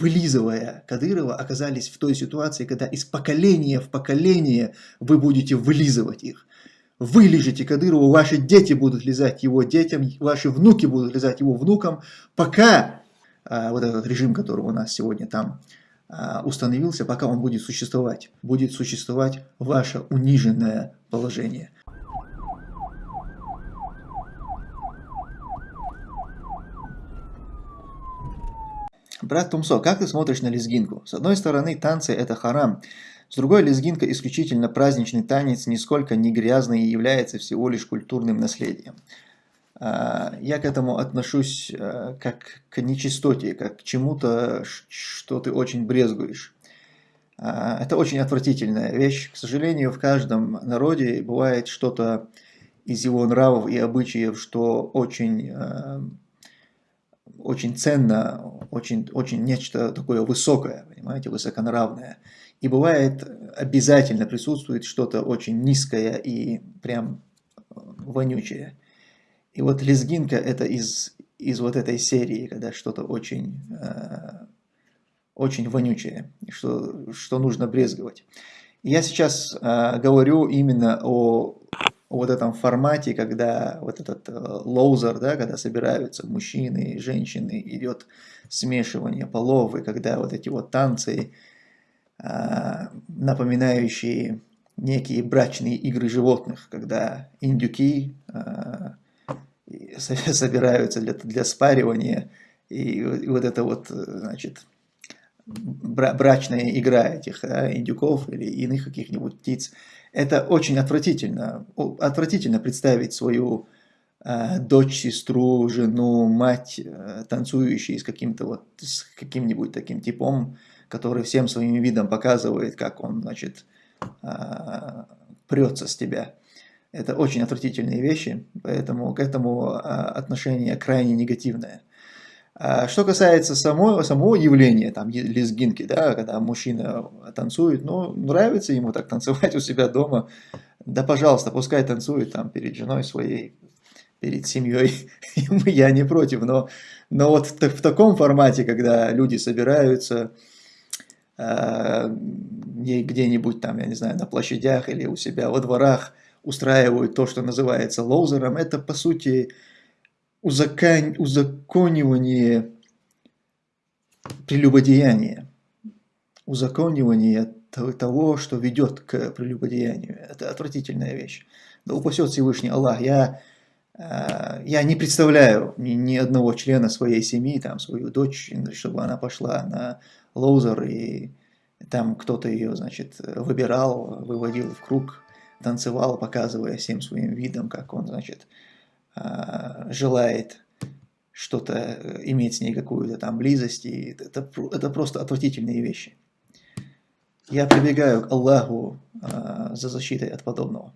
вылизывая Кадырова, оказались в той ситуации, когда из поколения в поколение вы будете вылизывать их. Вы лежите Кадырову, ваши дети будут лизать его детям, ваши внуки будут лизать его внукам, пока а, вот этот режим, который у нас сегодня там а, установился, пока он будет существовать, будет существовать ваше униженное положение. Брат Тумсо, как ты смотришь на лезгинку? С одной стороны, танцы это харам, с другой, лезгинка исключительно праздничный танец, нисколько не грязный и является всего лишь культурным наследием. А, я к этому отношусь а, как к нечистоте, как к чему-то, что ты очень брезгуешь. А, это очень отвратительная вещь. К сожалению, в каждом народе бывает что-то из его нравов и обычаев, что очень очень ценно, очень, очень нечто такое высокое, понимаете, высоконравное. И бывает обязательно присутствует что-то очень низкое и прям вонючее. И вот лезгинка это из, из вот этой серии, когда что-то очень, э, очень вонючее, что, что нужно брезговать. Я сейчас э, говорю именно о вот этом формате, когда вот этот э, ловзар, да, когда собираются мужчины и женщины, идет смешивание полов, и когда вот эти вот танцы, э, напоминающие некие брачные игры животных, когда индюки э, собираются для, для спаривания, и, и вот это вот, значит, брачная игра этих да, индюков или иных каких-нибудь птиц, это очень отвратительно. Отвратительно представить свою э, дочь, сестру, жену, мать, э, танцующей с каким-то вот, с каким-нибудь таким типом, который всем своим видом показывает, как он, значит, э, прется с тебя. Это очень отвратительные вещи, поэтому к этому э, отношение крайне негативное. А что касается самого, самого явления, там, лезгинки, да, когда мужчина танцует, ну, нравится ему так танцевать у себя дома, да, пожалуйста, пускай танцует там перед женой своей, перед семьей, я не против, но, но вот в таком формате, когда люди собираются э, где-нибудь там, я не знаю, на площадях или у себя во дворах, устраивают то, что называется лоузером, это по сути узакон... узаконивание прелюбодеяния, узаконивание того, что ведет к прелюбодеянию. Это отвратительная вещь. Да упасет Всевышний Аллах. Я, э, я не представляю ни, ни одного члена своей семьи, там, свою дочь, чтобы она пошла на ловзар, и там кто-то ее, значит, выбирал, выводил в круг, танцевал, показывая всем своим видом, как он, значит, желает что-то э, иметь с ней какую-то там близость, и это, это просто отвратительные вещи. Я прибегаю к Аллаху а, за защитой от подобного.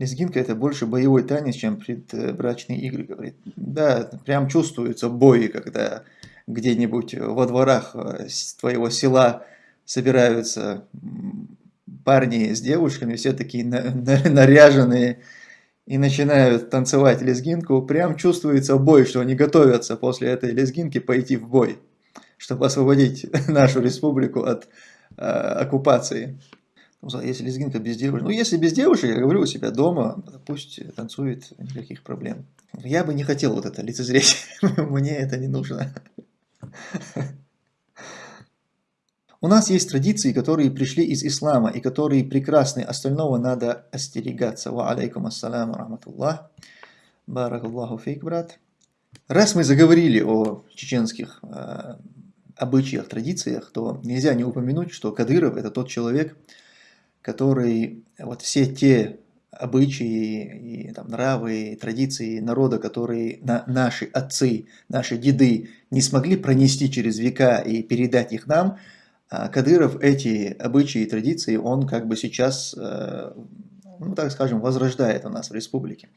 Лезгинка это больше боевой танец, чем предбрачные игры, говорит. Да, прям чувствуются бои, когда где-нибудь во дворах э, твоего села собираются парни с девушками, все такие наряженные, и начинают танцевать лезгинку, прям чувствуется бой, что они готовятся после этой лезгинки пойти в бой, чтобы освободить нашу республику от э, оккупации. Если лезгинка без девушек, ну если без девушек, я говорю у себя дома, пусть танцует, никаких проблем. Я бы не хотел вот это лицезреть, мне это не нужно. У нас есть традиции, которые пришли из ислама и которые прекрасны, остального надо остерегаться. Ва алейкум ассаляму рахматуллах. Баракаллаху фейк, брат. Раз мы заговорили о чеченских э, обычаях, традициях, то нельзя не упомянуть, что Кадыров это тот человек, который вот все те обычаи, и, там, нравы, и традиции народа, которые на, наши отцы, наши деды не смогли пронести через века и передать их нам – Кадыров эти обычаи и традиции, он как бы сейчас, э, ну так скажем, возрождает у нас в республике.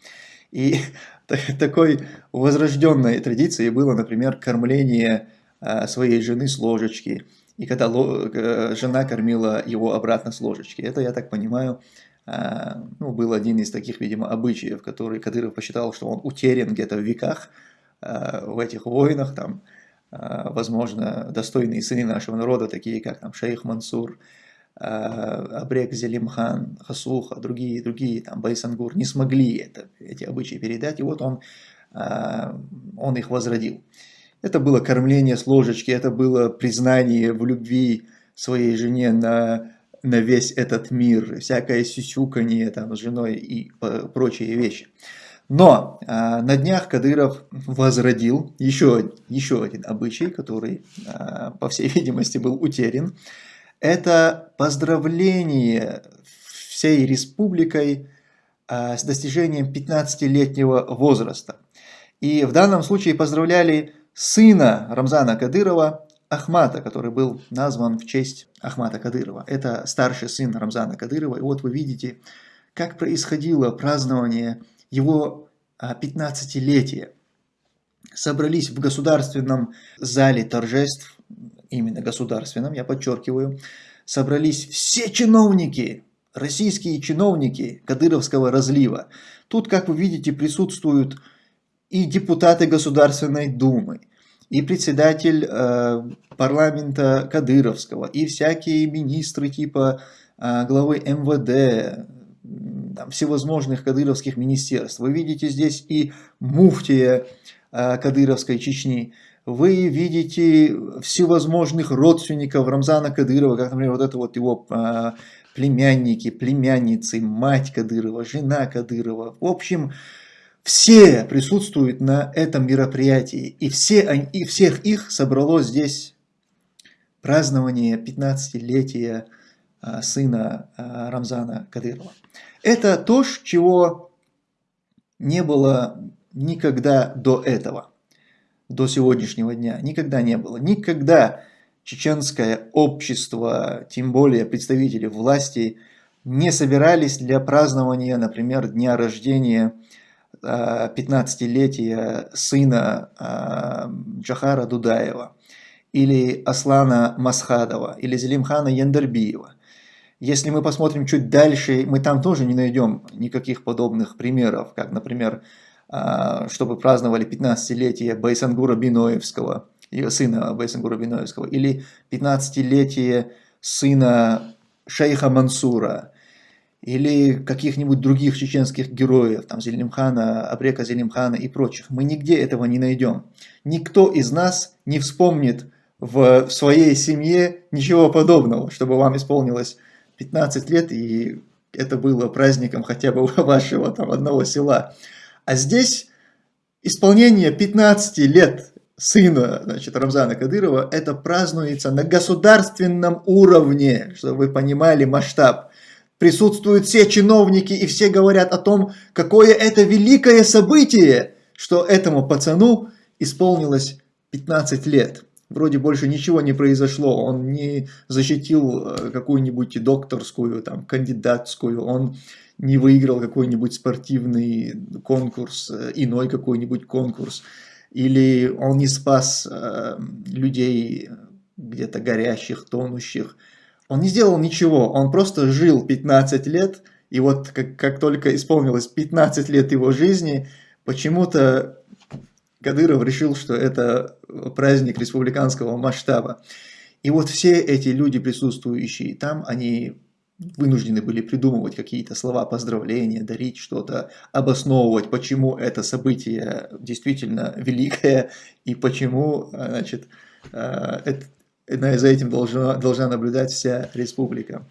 И такой возрожденной традицией было, например, кормление э, своей жены с ложечки. И когда э, жена кормила его обратно с ложечки. Это, я так понимаю, ну, был один из таких, видимо, обычаев, который Кадыров посчитал, что он утерян где-то в веках, в этих войнах, там, возможно, достойные сыны нашего народа, такие как там шейх Мансур, Абрек Зелимхан, Хасуха, другие, другие, там, Байсангур, не смогли это, эти обычаи передать, и вот он, он их возродил. Это было кормление с ложечки, это было признание в любви своей жене на, на весь этот мир, всякое сюсюканье там, с женой и прочие вещи. Но а, на днях Кадыров возродил еще, еще один обычай, который, а, по всей видимости, был утерян. Это поздравление всей республикой а, с достижением 15-летнего возраста. И в данном случае поздравляли сына Рамзана Кадырова, Ахмата, который был назван в честь Ахмата Кадырова. Это старший сын Рамзана Кадырова. И вот вы видите, как происходило празднование его 15-летия. Собрались в государственном зале торжеств, именно государственном, я подчеркиваю, собрались все чиновники, российские чиновники Кадыровского разлива. Тут, как вы видите, присутствуют и депутаты Государственной Думы, и председатель э, парламента Кадыровского, и всякие министры типа э, главы МВД, там, всевозможных кадыровских министерств. Вы видите здесь и муфтия э, Кадыровской Чечни, вы видите всевозможных родственников Рамзана Кадырова, как, например, вот это вот его э, племянники, племянницы, мать Кадырова, жена Кадырова. В общем, все присутствуют на этом мероприятии, и, все, и всех их собрало здесь празднование 15-летия а, сына а, Рамзана Кадырова. Это то, чего не было никогда до этого, до сегодняшнего дня. Никогда не было. Никогда чеченское общество, тем более представители власти, не собирались для празднования, например, дня рождения 15-летия сына а, Джахара Дудаева, или Аслана Масхадова, или Зелимхана Яндербиева. Если мы посмотрим чуть дальше, мы там тоже не найдем никаких подобных примеров, как, например, а, чтобы праздновали 15-летие Байсангура Биноевского, сына Байсангура Биноевского, или 15-летие сына шейха Мансура, или каких-нибудь других чеченских героев, там Зелимхана, Абрека Зелимхана и прочих. Мы нигде этого не найдем. Никто из нас не вспомнит в своей семье ничего подобного, чтобы вам исполнилось 15 лет и это было праздником хотя бы вашего там одного села. А здесь исполнение 15 лет сына значит, Рамзана Кадырова, это празднуется на государственном уровне, чтобы вы понимали масштаб присутствуют все чиновники и все говорят о том, какое это великое событие, что этому пацану исполнилось 15 лет. Вроде больше ничего не произошло, он не защитил э, какую-нибудь докторскую, там, кандидатскую, он не выиграл какой-нибудь спортивный конкурс, э, иной какой-нибудь конкурс, или он не спас э, людей где-то горящих, тонущих, он не сделал ничего, он просто жил 15 лет, и вот как, как только исполнилось 15 лет его жизни, почему-то Кадыров решил, что это праздник республиканского масштаба. И вот все эти люди, присутствующие там, они вынуждены были придумывать какие-то слова поздравления, дарить что-то, обосновывать, почему это событие действительно великое и почему значит, э, это, за этим должна, должна наблюдать вся республика.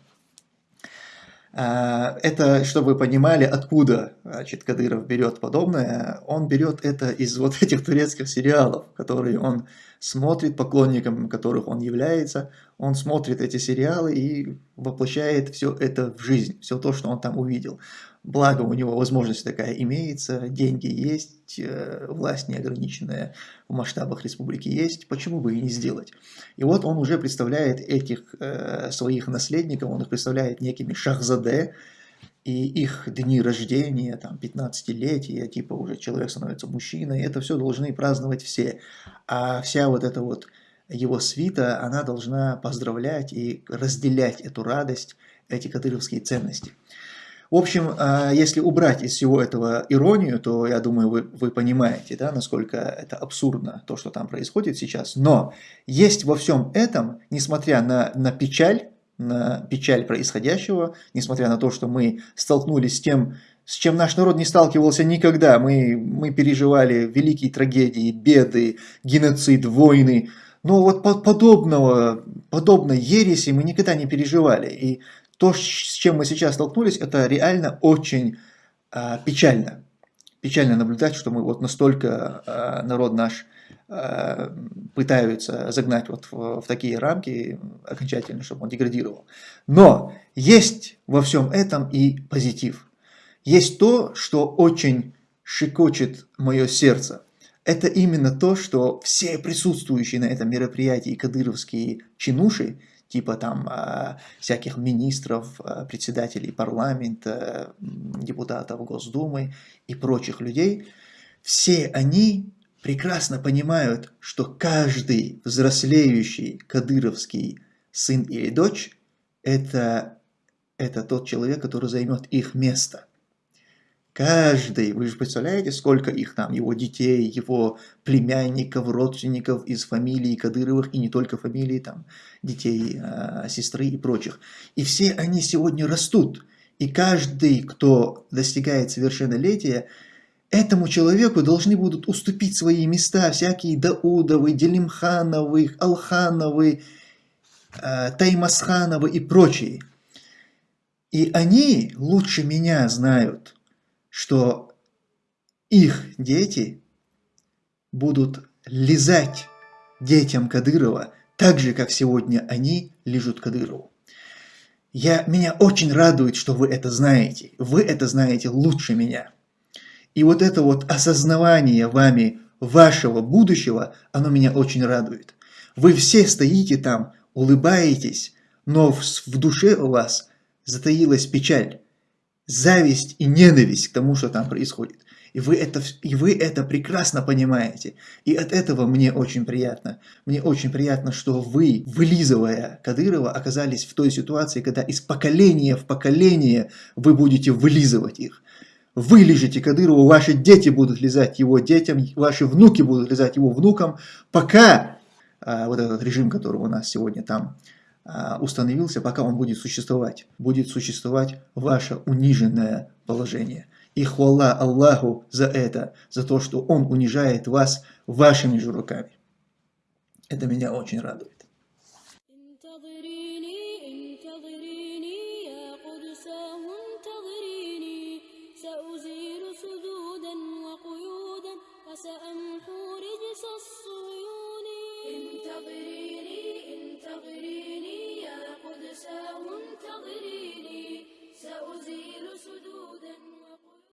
А, это, чтобы вы понимали, откуда значит, Кадыров берет подобное. Он берет это из вот этих турецких сериалов, которые он смотрит, поклонником которых он является. Он смотрит эти сериалы и воплощает все это в жизнь, все то, что он там увидел. Благо у него возможность такая имеется, деньги есть, э, власть неограниченная в масштабах республики есть, почему бы и не сделать. И вот он уже представляет этих э, своих наследников, он их представляет некими шахзаде, и их дни рождения, там, 15-летия, типа уже человек становится мужчиной, это все должны праздновать все. А вся вот эта вот его свита, она должна поздравлять и разделять эту радость, эти кадыровские ценности. В общем, а, если убрать из всего этого иронию, то я думаю, вы, вы понимаете, да, насколько это абсурдно, то, что там происходит сейчас. Но есть во всем этом, несмотря на, на печаль, печаль происходящего, несмотря на то, что мы столкнулись с тем, с чем наш народ не сталкивался никогда. Мы, мы переживали великие трагедии, беды, геноцид, войны. Но вот подобного, подобной ереси мы никогда не переживали. И то, с чем мы сейчас столкнулись, это реально очень а, печально. Печально наблюдать, что мы вот настолько а, народ наш пытаются загнать вот в, в такие рамки окончательно, чтобы он деградировал. Но есть во всем этом и позитив. Есть то, что очень шикочет мое сердце. Это именно то, что все присутствующие на этом мероприятии кадыровские чинуши типа там а, всяких министров, а, председателей парламента, депутатов Госдумы и прочих людей, все они прекрасно понимают, что каждый взрослеющий кадыровский сын или дочь это, это тот человек, который займет их место. Каждый, вы же представляете, сколько их там, его детей, его племянников, родственников из фамилии Кадыровых, и не только фамилии, там, детей, э, сестры и прочих. И все они сегодня растут. И каждый, кто достигает совершеннолетия, этому человеку должны будут уступить свои места всякие Даудовы, Делимхановы, Алхановы, э, Таймасхановы и прочие. И они лучше меня знают, что их дети будут лизать детям Кадырова так же, как сегодня они лежат Кадырову. Я, меня очень радует, что вы это знаете. Вы это знаете лучше меня. И вот это вот осознавание вами вашего будущего, оно меня очень радует. Вы все стоите там, улыбаетесь, но в, в душе у вас затаилась печаль зависть и ненависть к тому, что там происходит. И вы, это, и вы это прекрасно понимаете. И от этого мне очень приятно. Мне очень приятно, что вы, вылизывая Кадырова, оказались в той ситуации, когда из поколения в поколение вы будете вылизывать их. Вы лежите Кадырову, ваши дети будут лизать его детям, ваши внуки будут лизать его внукам, пока а, вот этот режим, который у нас сегодня там а, установился, пока он будет существовать. Будет существовать ваше униженное положение. И хвала Аллаху за это, за то, что Он унижает вас вашими же руками. Это меня очень радует. انتظريني انتظريني يا قدساه انتظريني. سأزيل سدودا.